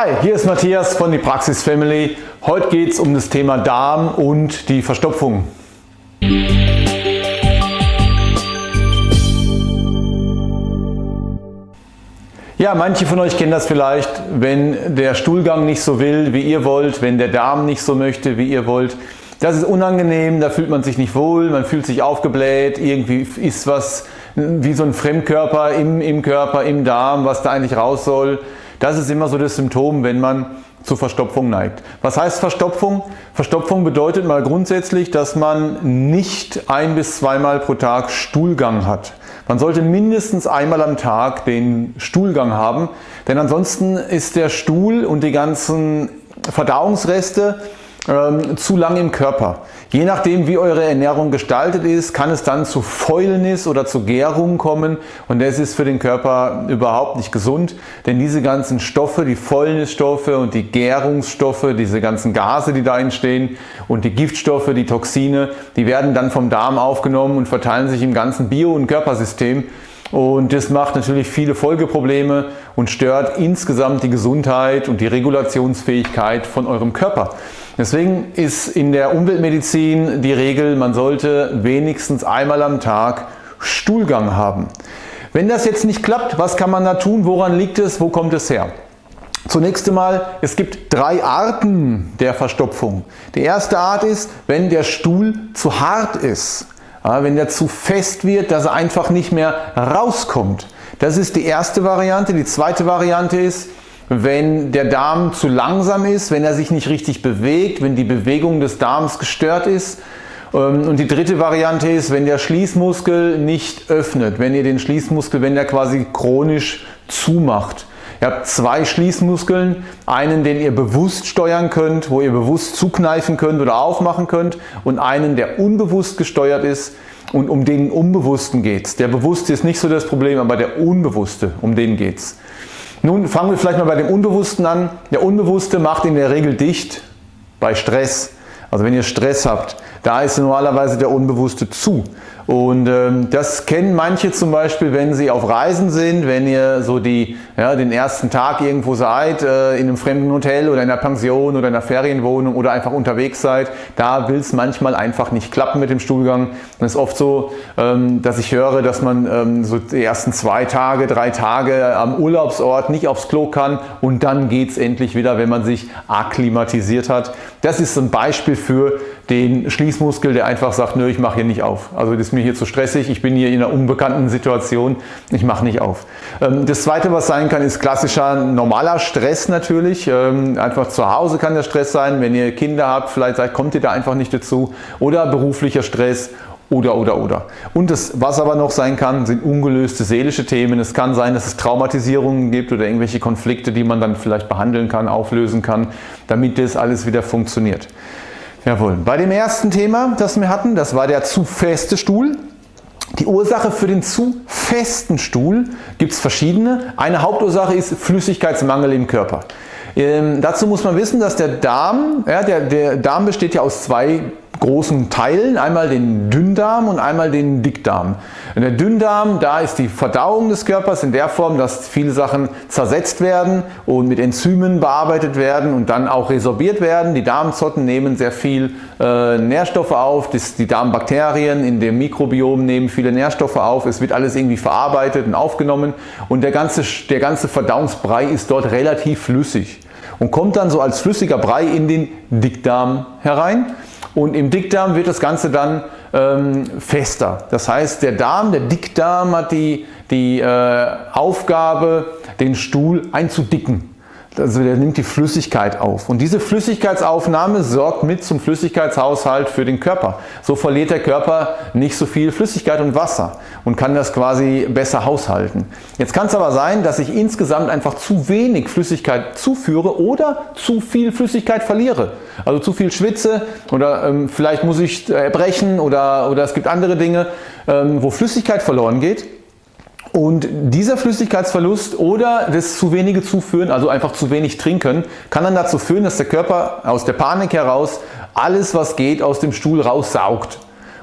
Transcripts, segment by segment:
Hi, hier ist Matthias von die Praxis Family. Heute geht es um das Thema Darm und die Verstopfung. Ja, manche von euch kennen das vielleicht, wenn der Stuhlgang nicht so will, wie ihr wollt, wenn der Darm nicht so möchte, wie ihr wollt. Das ist unangenehm, da fühlt man sich nicht wohl, man fühlt sich aufgebläht, irgendwie ist was wie so ein Fremdkörper im, im Körper, im Darm, was da eigentlich raus soll. Das ist immer so das Symptom, wenn man zur Verstopfung neigt. Was heißt Verstopfung? Verstopfung bedeutet mal grundsätzlich, dass man nicht ein bis zweimal pro Tag Stuhlgang hat. Man sollte mindestens einmal am Tag den Stuhlgang haben, denn ansonsten ist der Stuhl und die ganzen Verdauungsreste ähm, zu lang im Körper. Je nachdem wie eure Ernährung gestaltet ist, kann es dann zu Fäulnis oder zu Gärung kommen und das ist für den Körper überhaupt nicht gesund, denn diese ganzen Stoffe, die Fäulnisstoffe und die Gärungsstoffe, diese ganzen Gase, die da entstehen und die Giftstoffe, die Toxine, die werden dann vom Darm aufgenommen und verteilen sich im ganzen Bio- und Körpersystem und das macht natürlich viele Folgeprobleme und stört insgesamt die Gesundheit und die Regulationsfähigkeit von eurem Körper. Deswegen ist in der Umweltmedizin die Regel, man sollte wenigstens einmal am Tag Stuhlgang haben. Wenn das jetzt nicht klappt, was kann man da tun? Woran liegt es? Wo kommt es her? Zunächst einmal, es gibt drei Arten der Verstopfung. Die erste Art ist, wenn der Stuhl zu hart ist. Wenn der zu fest wird, dass er einfach nicht mehr rauskommt. Das ist die erste Variante. Die zweite Variante ist, wenn der Darm zu langsam ist, wenn er sich nicht richtig bewegt, wenn die Bewegung des Darms gestört ist. Ähm, und die dritte Variante ist, wenn der Schließmuskel nicht öffnet, wenn ihr den Schließmuskel, wenn der quasi chronisch zumacht. Ihr habt zwei Schließmuskeln, einen, den ihr bewusst steuern könnt, wo ihr bewusst zukneifen könnt oder aufmachen könnt und einen, der unbewusst gesteuert ist und um den Unbewussten geht es. Der Bewusste ist nicht so das Problem, aber der Unbewusste, um den geht es. Nun fangen wir vielleicht mal bei dem Unbewussten an. Der Unbewusste macht in der Regel dicht bei Stress. Also wenn ihr Stress habt, da ist normalerweise der Unbewusste zu. Und ähm, das kennen manche zum Beispiel, wenn sie auf Reisen sind, wenn ihr so die, ja, den ersten Tag irgendwo seid, äh, in einem fremden Hotel oder in einer Pension oder in einer Ferienwohnung oder einfach unterwegs seid. Da will es manchmal einfach nicht klappen mit dem Stuhlgang. Es ist oft so, ähm, dass ich höre, dass man ähm, so die ersten zwei Tage, drei Tage am Urlaubsort nicht aufs Klo kann und dann geht es endlich wieder, wenn man sich akklimatisiert hat. Das ist ein Beispiel für den Schließmuskel, der einfach sagt, nö, ich mache hier nicht auf. Also das mir hier zu stressig, ich bin hier in einer unbekannten Situation, ich mache nicht auf. Ähm, das zweite, was sein kann, ist klassischer normaler Stress natürlich. Ähm, einfach zu Hause kann der Stress sein, wenn ihr Kinder habt, vielleicht kommt ihr da einfach nicht dazu. Oder beruflicher Stress oder, oder, oder. Und das, was aber noch sein kann, sind ungelöste seelische Themen. Es kann sein, dass es Traumatisierungen gibt oder irgendwelche Konflikte, die man dann vielleicht behandeln kann, auflösen kann, damit das alles wieder funktioniert. Jawohl. Bei dem ersten Thema, das wir hatten, das war der zu feste Stuhl. Die Ursache für den zu festen Stuhl gibt es verschiedene. Eine Hauptursache ist Flüssigkeitsmangel im Körper. Ähm, dazu muss man wissen, dass der Darm, ja, der, der Darm besteht ja aus zwei großen Teilen, einmal den Dünndarm und einmal den Dickdarm. In der Dünndarm, da ist die Verdauung des Körpers in der Form, dass viele Sachen zersetzt werden und mit Enzymen bearbeitet werden und dann auch resorbiert werden. Die Darmzotten nehmen sehr viel äh, Nährstoffe auf, das, die Darmbakterien in dem Mikrobiom nehmen viele Nährstoffe auf, es wird alles irgendwie verarbeitet und aufgenommen und der ganze, der ganze Verdauungsbrei ist dort relativ flüssig und kommt dann so als flüssiger Brei in den Dickdarm herein. Und im Dickdarm wird das Ganze dann ähm, fester. Das heißt, der Darm, der Dickdarm hat die, die äh, Aufgabe, den Stuhl einzudicken. Also der nimmt die Flüssigkeit auf und diese Flüssigkeitsaufnahme sorgt mit zum Flüssigkeitshaushalt für den Körper. So verliert der Körper nicht so viel Flüssigkeit und Wasser und kann das quasi besser haushalten. Jetzt kann es aber sein, dass ich insgesamt einfach zu wenig Flüssigkeit zuführe oder zu viel Flüssigkeit verliere. Also zu viel schwitze oder ähm, vielleicht muss ich erbrechen oder, oder es gibt andere Dinge, ähm, wo Flüssigkeit verloren geht. Und dieser Flüssigkeitsverlust oder das zu wenige Zuführen, also einfach zu wenig trinken, kann dann dazu führen, dass der Körper aus der Panik heraus alles was geht aus dem Stuhl raussaugt.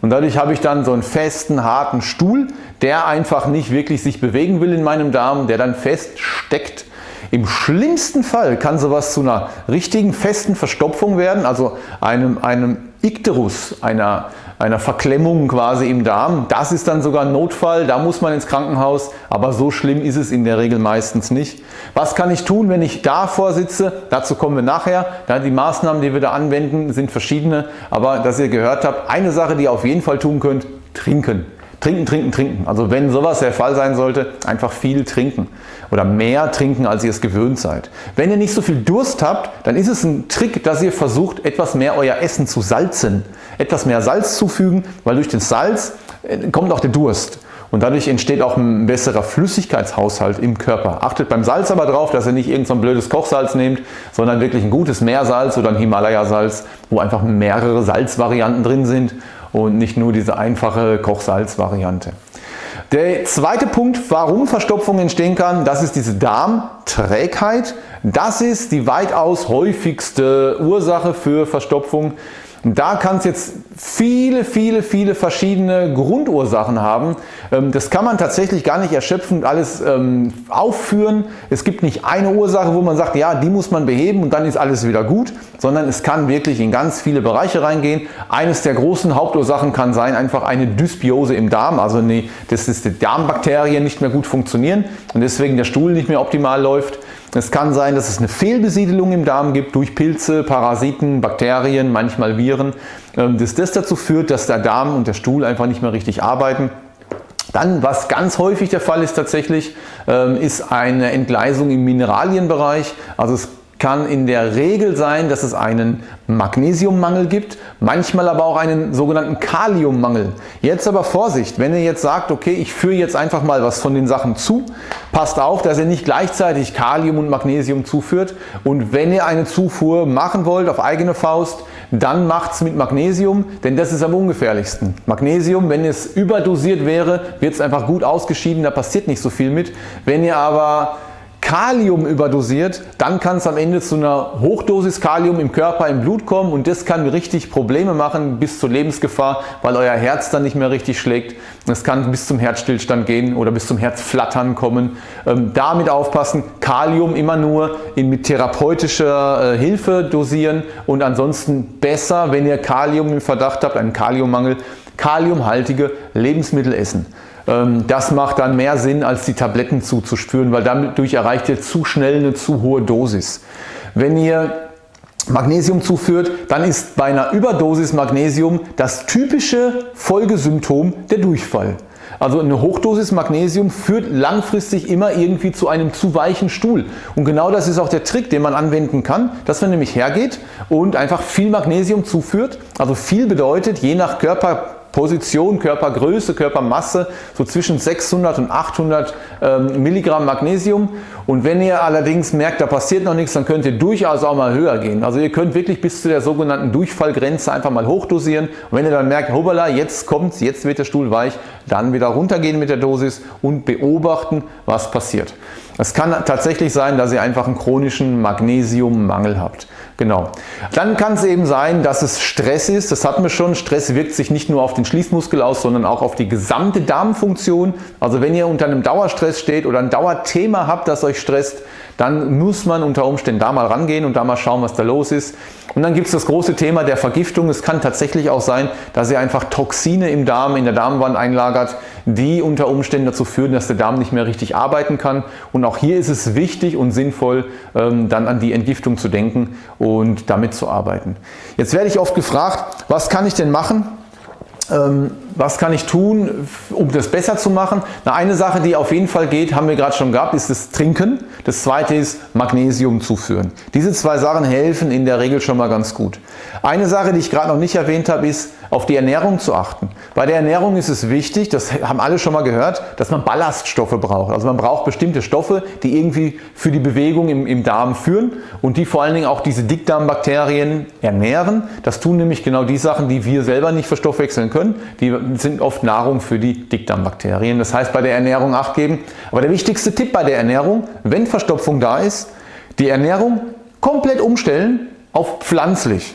Und dadurch habe ich dann so einen festen, harten Stuhl, der einfach nicht wirklich sich bewegen will in meinem Darm, der dann fest steckt. Im schlimmsten Fall kann sowas zu einer richtigen festen Verstopfung werden, also einem, einem Ikterus, einer, einer Verklemmung quasi im Darm. Das ist dann sogar ein Notfall, da muss man ins Krankenhaus, aber so schlimm ist es in der Regel meistens nicht. Was kann ich tun, wenn ich davor sitze? Dazu kommen wir nachher. Die Maßnahmen, die wir da anwenden, sind verschiedene, aber dass ihr gehört habt, eine Sache, die ihr auf jeden Fall tun könnt, trinken. Trinken, trinken, trinken. Also wenn sowas der Fall sein sollte, einfach viel trinken oder mehr trinken, als ihr es gewöhnt seid. Wenn ihr nicht so viel Durst habt, dann ist es ein Trick, dass ihr versucht, etwas mehr euer Essen zu salzen. Etwas mehr Salz zufügen, weil durch den Salz äh, kommt auch der Durst. Und dadurch entsteht auch ein besserer Flüssigkeitshaushalt im Körper. Achtet beim Salz aber darauf, dass ihr nicht irgendein so blödes Kochsalz nehmt, sondern wirklich ein gutes Meersalz oder ein Himalaya-Salz, wo einfach mehrere Salzvarianten drin sind und nicht nur diese einfache Kochsalz-Variante. Der zweite Punkt, warum Verstopfung entstehen kann, das ist diese Darmträgheit. Das ist die weitaus häufigste Ursache für Verstopfung. Da kann es jetzt viele, viele, viele verschiedene Grundursachen haben. Ähm, das kann man tatsächlich gar nicht erschöpfend alles ähm, aufführen. Es gibt nicht eine Ursache, wo man sagt, ja, die muss man beheben und dann ist alles wieder gut, sondern es kann wirklich in ganz viele Bereiche reingehen. Eines der großen Hauptursachen kann sein einfach eine Dysbiose im Darm, also dass die Darmbakterien nicht mehr gut funktionieren und deswegen der Stuhl nicht mehr optimal läuft. Es kann sein, dass es eine Fehlbesiedelung im Darm gibt durch Pilze, Parasiten, Bakterien, manchmal Viren, ähm, dass das dazu führt, dass der Darm und der Stuhl einfach nicht mehr richtig arbeiten. Dann, was ganz häufig der Fall ist tatsächlich, ähm, ist eine Entgleisung im Mineralienbereich. Also es kann in der Regel sein, dass es einen Magnesiummangel gibt, manchmal aber auch einen sogenannten Kaliummangel. Jetzt aber Vorsicht, wenn ihr jetzt sagt, okay, ich führe jetzt einfach mal was von den Sachen zu, passt auf, dass ihr nicht gleichzeitig Kalium und Magnesium zuführt und wenn ihr eine Zufuhr machen wollt auf eigene Faust, dann macht es mit Magnesium, denn das ist am ungefährlichsten. Magnesium, wenn es überdosiert wäre, wird es einfach gut ausgeschieden, da passiert nicht so viel mit. Wenn ihr aber Kalium überdosiert, dann kann es am Ende zu einer Hochdosis Kalium im Körper, im Blut kommen und das kann richtig Probleme machen bis zur Lebensgefahr, weil euer Herz dann nicht mehr richtig schlägt. Es kann bis zum Herzstillstand gehen oder bis zum Herzflattern kommen. Ähm, damit aufpassen, Kalium immer nur in, mit therapeutischer äh, Hilfe dosieren und ansonsten besser, wenn ihr Kalium im Verdacht habt, einen Kaliummangel, kaliumhaltige Lebensmittel essen. Ähm, das macht dann mehr Sinn als die Tabletten zuzuspüren, weil dadurch erreicht ihr zu schnell eine zu hohe Dosis. Wenn ihr Magnesium zuführt, dann ist bei einer Überdosis Magnesium das typische Folgesymptom der Durchfall. Also eine Hochdosis Magnesium führt langfristig immer irgendwie zu einem zu weichen Stuhl. Und genau das ist auch der Trick, den man anwenden kann, dass man nämlich hergeht und einfach viel Magnesium zuführt. Also viel bedeutet, je nach Körper Position, Körpergröße, Körpermasse so zwischen 600 und 800 ähm, Milligramm Magnesium und wenn ihr allerdings merkt, da passiert noch nichts, dann könnt ihr durchaus auch mal höher gehen. Also ihr könnt wirklich bis zu der sogenannten Durchfallgrenze einfach mal hochdosieren und wenn ihr dann merkt, hoppala, jetzt kommt's, jetzt wird der Stuhl weich, dann wieder runtergehen mit der Dosis und beobachten, was passiert. Es kann tatsächlich sein, dass ihr einfach einen chronischen Magnesiummangel habt. Genau. Dann kann es eben sein, dass es Stress ist. Das hatten wir schon. Stress wirkt sich nicht nur auf den Schließmuskel aus, sondern auch auf die gesamte Darmfunktion. Also wenn ihr unter einem Dauerstress steht oder ein Dauerthema habt, das euch stresst, dann muss man unter Umständen da mal rangehen und da mal schauen, was da los ist. Und dann gibt es das große Thema der Vergiftung. Es kann tatsächlich auch sein, dass ihr einfach Toxine im Darm, in der Darmwand einlagert, die unter Umständen dazu führen, dass der Darm nicht mehr richtig arbeiten kann. Und auch hier ist es wichtig und sinnvoll, ähm, dann an die Entgiftung zu denken und damit zu arbeiten. Jetzt werde ich oft gefragt, was kann ich denn machen? Ähm, was kann ich tun, um das besser zu machen? Na, eine Sache, die auf jeden Fall geht, haben wir gerade schon gehabt, ist das Trinken. Das zweite ist Magnesium zuführen. Diese zwei Sachen helfen in der Regel schon mal ganz gut. Eine Sache, die ich gerade noch nicht erwähnt habe, ist auf die Ernährung zu achten. Bei der Ernährung ist es wichtig, das haben alle schon mal gehört, dass man Ballaststoffe braucht. Also man braucht bestimmte Stoffe, die irgendwie für die Bewegung im, im Darm führen und die vor allen Dingen auch diese Dickdarmbakterien ernähren. Das tun nämlich genau die Sachen, die wir selber nicht verstoffwechseln können. Die sind oft Nahrung für die Dickdarmbakterien. Das heißt bei der Ernährung Acht geben. Aber der wichtigste Tipp bei der Ernährung, wenn Verstopfung da ist, die Ernährung komplett umstellen auf pflanzlich.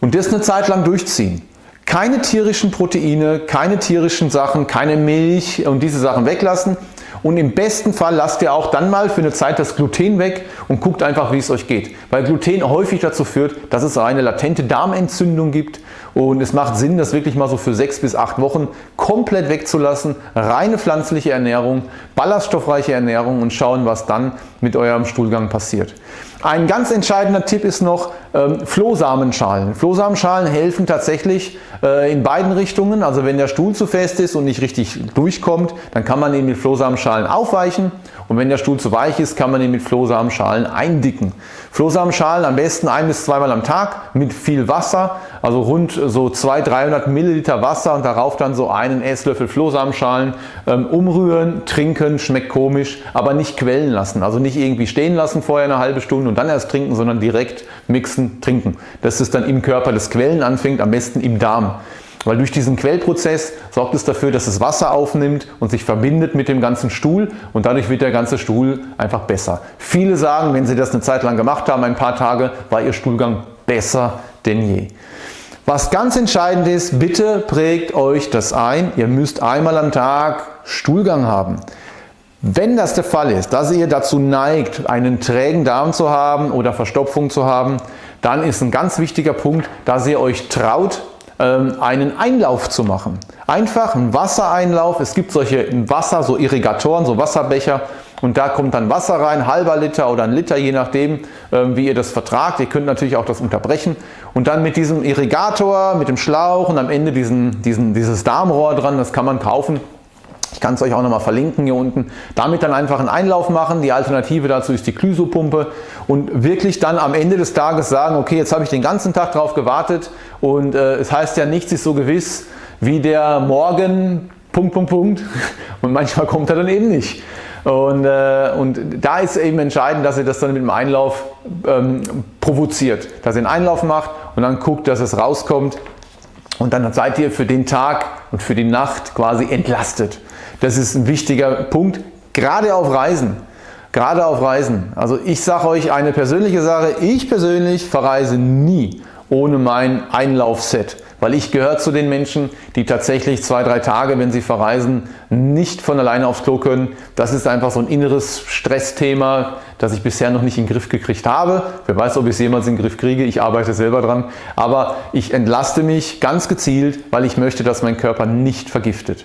Und das eine Zeit lang durchziehen. Keine tierischen Proteine, keine tierischen Sachen, keine Milch und diese Sachen weglassen Und im besten Fall lasst ihr auch dann mal für eine Zeit das Gluten weg und guckt einfach wie es euch geht. Weil Gluten häufig dazu führt, dass es eine latente Darmentzündung gibt und es macht Sinn, das wirklich mal so für sechs bis acht Wochen komplett wegzulassen. Reine pflanzliche Ernährung, ballaststoffreiche Ernährung und schauen, was dann mit eurem Stuhlgang passiert. Ein ganz entscheidender Tipp ist noch ähm, Flohsamenschalen. Flohsamenschalen helfen tatsächlich äh, in beiden Richtungen. Also wenn der Stuhl zu fest ist und nicht richtig durchkommt, dann kann man ihn mit Flohsamenschalen aufweichen und wenn der Stuhl zu weich ist, kann man ihn mit Flohsamenschalen eindicken. Flohsamenschalen am besten ein bis zweimal am Tag mit viel Wasser, also rund so 200, 300 Milliliter Wasser und darauf dann so einen Esslöffel Flohsamenschalen ähm, umrühren, trinken, schmeckt komisch, aber nicht quellen lassen. Also nicht irgendwie stehen lassen vorher eine halbe Stunde und dann erst trinken, sondern direkt mixen, trinken. Dass es dann im Körper das Quellen anfängt, am besten im Darm. Weil durch diesen Quellprozess sorgt es dafür, dass es Wasser aufnimmt und sich verbindet mit dem ganzen Stuhl und dadurch wird der ganze Stuhl einfach besser. Viele sagen, wenn sie das eine Zeit lang gemacht haben, ein paar Tage, war ihr Stuhlgang besser denn je. Was ganz entscheidend ist, bitte prägt euch das ein, ihr müsst einmal am Tag Stuhlgang haben. Wenn das der Fall ist, dass ihr dazu neigt, einen trägen Darm zu haben oder Verstopfung zu haben, dann ist ein ganz wichtiger Punkt, dass ihr euch traut, ähm, einen Einlauf zu machen. Einfach ein Wassereinlauf. Es gibt solche Wasser, so Irrigatoren, so Wasserbecher und da kommt dann Wasser rein, halber Liter oder ein Liter, je nachdem ähm, wie ihr das vertragt. Ihr könnt natürlich auch das unterbrechen und dann mit diesem Irrigator, mit dem Schlauch und am Ende diesen, diesen, dieses Darmrohr dran, das kann man kaufen. Ich kann es euch auch nochmal verlinken hier unten. Damit dann einfach einen Einlauf machen. Die Alternative dazu ist die Clysopumpe und wirklich dann am Ende des Tages sagen, okay, jetzt habe ich den ganzen Tag drauf gewartet und äh, es heißt ja, nichts ist so gewiss wie der Morgen, Punkt, Punkt, Punkt. Und manchmal kommt er dann eben nicht. Und, äh, und da ist eben entscheidend, dass ihr das dann mit dem Einlauf ähm, provoziert. Dass ihr einen Einlauf macht und dann guckt, dass es rauskommt. Und dann seid ihr für den Tag und für die Nacht quasi entlastet. Das ist ein wichtiger Punkt, gerade auf Reisen. Gerade auf Reisen. Also ich sage euch eine persönliche Sache, ich persönlich verreise nie ohne mein Einlaufset. Weil ich gehöre zu den Menschen, die tatsächlich zwei, drei Tage, wenn sie verreisen, nicht von alleine aufs Klo können. Das ist einfach so ein inneres Stressthema, das ich bisher noch nicht in den Griff gekriegt habe. Wer weiß, ob ich es jemals in den Griff kriege. Ich arbeite selber dran. Aber ich entlaste mich ganz gezielt, weil ich möchte, dass mein Körper nicht vergiftet.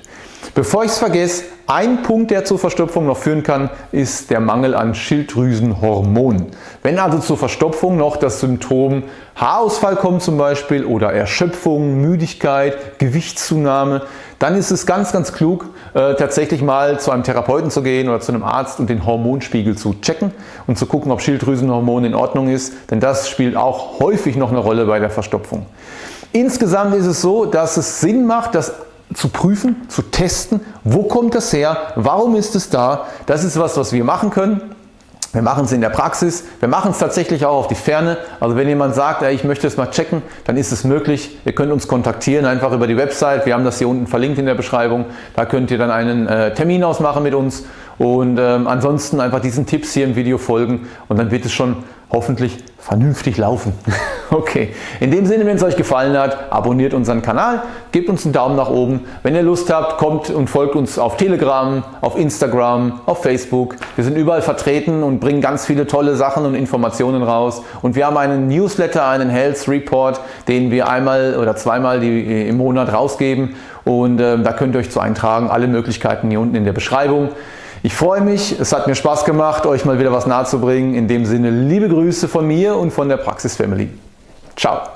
Bevor ich es vergesse, ein Punkt, der zur Verstopfung noch führen kann, ist der Mangel an Schilddrüsenhormonen. Wenn also zur Verstopfung noch das Symptom Haarausfall kommt zum Beispiel oder Erschöpfung, Müdigkeit, Gewichtszunahme, dann ist es ganz, ganz klug, äh, tatsächlich mal zu einem Therapeuten zu gehen oder zu einem Arzt und den Hormonspiegel zu checken und zu gucken, ob Schilddrüsenhormon in Ordnung ist, denn das spielt auch häufig noch eine Rolle bei der Verstopfung. Insgesamt ist es so, dass es Sinn macht, dass zu prüfen, zu testen, wo kommt das her, warum ist es da. Das ist was, was wir machen können. Wir machen es in der Praxis, wir machen es tatsächlich auch auf die Ferne. Also wenn jemand sagt, ich möchte es mal checken, dann ist es möglich. Ihr könnt uns kontaktieren, einfach über die Website. Wir haben das hier unten verlinkt in der Beschreibung. Da könnt ihr dann einen äh, Termin ausmachen mit uns und ähm, ansonsten einfach diesen Tipps hier im Video folgen und dann wird es schon hoffentlich vernünftig laufen. okay, in dem Sinne, wenn es euch gefallen hat, abonniert unseren Kanal, gebt uns einen Daumen nach oben. Wenn ihr Lust habt, kommt und folgt uns auf Telegram, auf Instagram, auf Facebook. Wir sind überall vertreten und bringen ganz viele tolle Sachen und Informationen raus. Und wir haben einen Newsletter, einen Health Report, den wir einmal oder zweimal die, im Monat rausgeben. Und äh, da könnt ihr euch zu eintragen. Alle Möglichkeiten hier unten in der Beschreibung. Ich freue mich, es hat mir Spaß gemacht, euch mal wieder was nahezubringen. In dem Sinne liebe Grüße von mir und von der Praxis Family. Ciao!